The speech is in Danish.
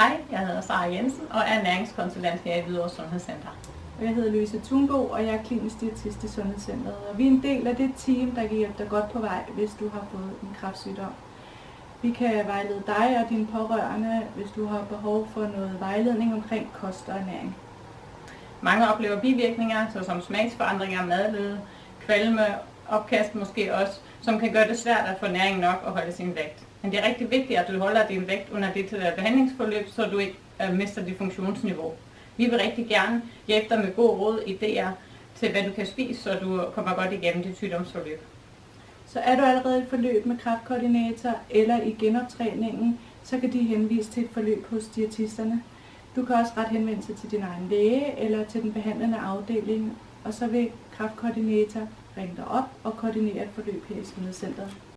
Hej, jeg hedder Sara Jensen og er næringskonsulent her i Hvidovre Sundhedscenter. Og jeg hedder Louise Thunbo, og jeg er klinisk diætist i Sundhedscenteret. Og vi er en del af det team, der kan hjælpe dig godt på vej, hvis du har fået en kræftsygdom. Vi kan vejlede dig og dine pårørende, hvis du har behov for noget vejledning omkring kost og ernæring. Mange oplever bivirkninger, såsom smagsforandringer, madløde, kvalme, opkast måske også, som kan gøre det svært at få næring nok og holde sin vægt. Men det er rigtig vigtigt, at du holder din vægt under dit øh, behandlingsforløb, så du ikke øh, mister dit funktionsniveau. Vi vil rigtig gerne hjælpe dig med gode råd, idéer til, hvad du kan spise, så du kommer godt igennem dit sygdomsforløb. Så er du allerede i forløb med kraftkoordinator eller i genoptræningen, så kan de henvise til et forløb hos diætisterne. Du kan også ret henvende sig til din egen læge eller til den behandlende afdeling, og så vil kraftkoordinator ringe dig op og koordinere et forløb her i Sundhedscenteret.